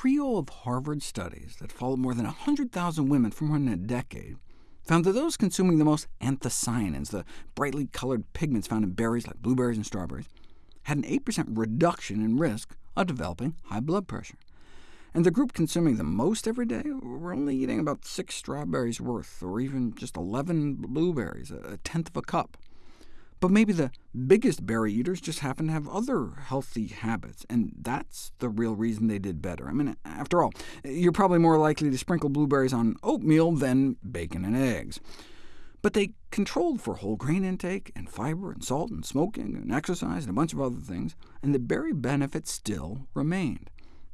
trio of Harvard studies that followed more than 100,000 women for more than a decade found that those consuming the most anthocyanins, the brightly colored pigments found in berries like blueberries and strawberries, had an 8% reduction in risk of developing high blood pressure. And the group consuming the most every day were only eating about six strawberries worth, or even just 11 blueberries, a tenth of a cup. But maybe the biggest berry eaters just happen to have other healthy habits, and that's the real reason they did better. I mean, after all, you're probably more likely to sprinkle blueberries on oatmeal than bacon and eggs. But they controlled for whole grain intake, and fiber, and salt, and smoking, and exercise, and a bunch of other things, and the berry benefit still remained.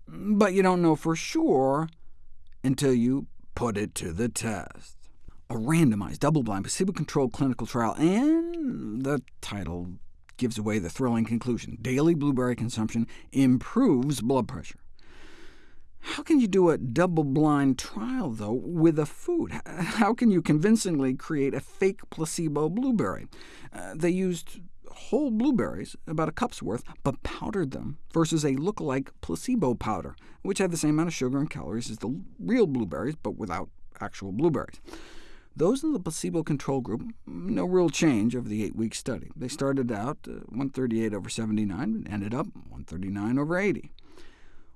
But you don't know for sure until you put it to the test a randomized, double-blind, placebo-controlled clinical trial, and the title gives away the thrilling conclusion. Daily blueberry consumption improves blood pressure. How can you do a double-blind trial, though, with a food? How can you convincingly create a fake placebo blueberry? Uh, they used whole blueberries, about a cup's worth, but powdered them, versus a look-alike placebo powder, which had the same amount of sugar and calories as the real blueberries, but without actual blueberries. Those in the placebo control group, no real change over the eight-week study. They started out uh, 138 over 79 and ended up 139 over 80,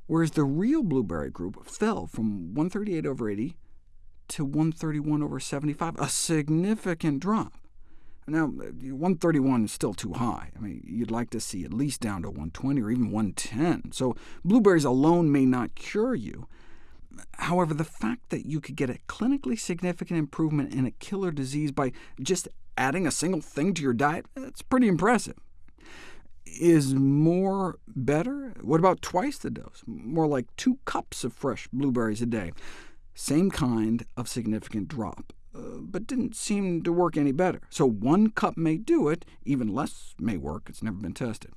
whereas the real blueberry group fell from 138 over 80 to 131 over 75, a significant drop. Now, 131 is still too high. I mean, you'd like to see at least down to 120 or even 110, so blueberries alone may not cure you, However, the fact that you could get a clinically significant improvement in a killer disease by just adding a single thing to your diet, that's pretty impressive. Is more better? What about twice the dose? More like two cups of fresh blueberries a day. Same kind of significant drop, uh, but didn't seem to work any better. So one cup may do it, even less may work. It's never been tested.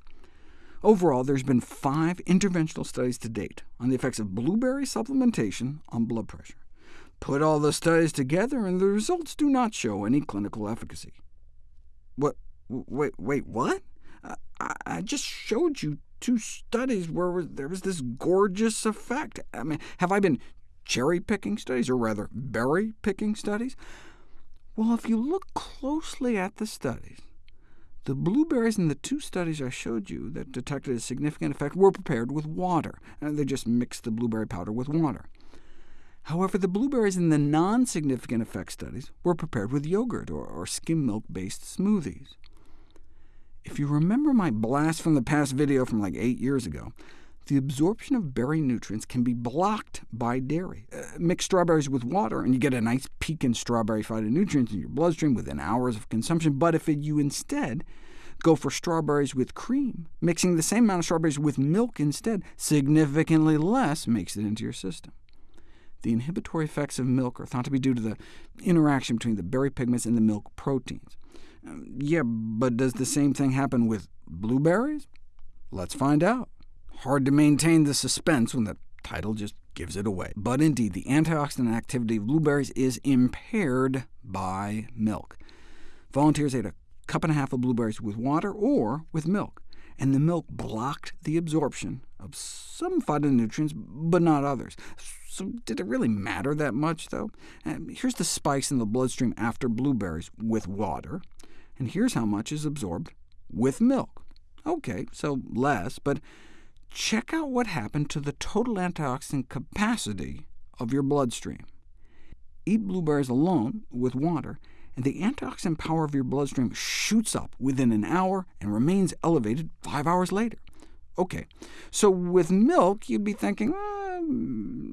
Overall, there's been five interventional studies to date on the effects of blueberry supplementation on blood pressure. Put all the studies together, and the results do not show any clinical efficacy. What? Wait, wait, what? I, I just showed you two studies where there was this gorgeous effect. I mean, have I been cherry-picking studies, or rather berry-picking studies? Well, if you look closely at the studies, the blueberries in the two studies I showed you that detected a significant effect were prepared with water, and they just mixed the blueberry powder with water. However, the blueberries in the non-significant effect studies were prepared with yogurt or, or skim milk-based smoothies. If you remember my blast from the past video from like eight years ago, the absorption of berry nutrients can be blocked by dairy. Uh, mix strawberries with water, and you get a nice peak in strawberry phytonutrients in your bloodstream within hours of consumption. But if you instead go for strawberries with cream, mixing the same amount of strawberries with milk instead, significantly less makes it into your system. The inhibitory effects of milk are thought to be due to the interaction between the berry pigments and the milk proteins. Um, yeah, but does the same thing happen with blueberries? Let's find out. Hard to maintain the suspense when the title just gives it away. But indeed, the antioxidant activity of blueberries is impaired by milk. Volunteers ate a cup and a half of blueberries with water or with milk, and the milk blocked the absorption of some phytonutrients, but not others. So did it really matter that much, though? Here's the spikes in the bloodstream after blueberries with water, and here's how much is absorbed with milk. OK, so less, but check out what happened to the total antioxidant capacity of your bloodstream. Eat blueberries alone with water, and the antioxidant power of your bloodstream shoots up within an hour and remains elevated five hours later. OK, so with milk, you'd be thinking, eh,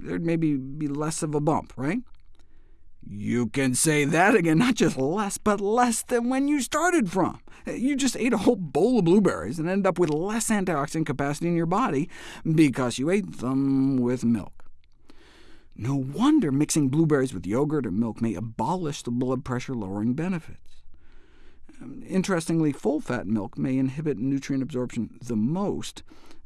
there'd maybe be less of a bump, right? You can say that again, not just less, but less than when you started from. You just ate a whole bowl of blueberries and ended up with less antioxidant capacity in your body because you ate them with milk. No wonder mixing blueberries with yogurt or milk may abolish the blood pressure-lowering benefits. Um, interestingly, full-fat milk may inhibit nutrient absorption the most,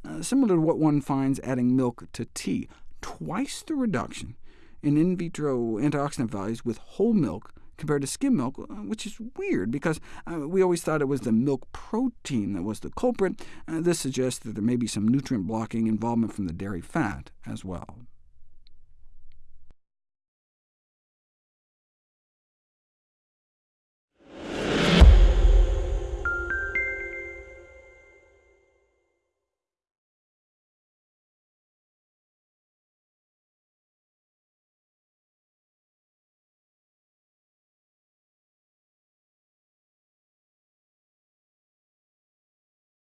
uh, similar to what one finds adding milk to tea, twice the reduction in in vitro antioxidant values with whole milk compared to skim milk, uh, which is weird, because uh, we always thought it was the milk protein that was the culprit. Uh, this suggests that there may be some nutrient-blocking involvement from the dairy fat as well.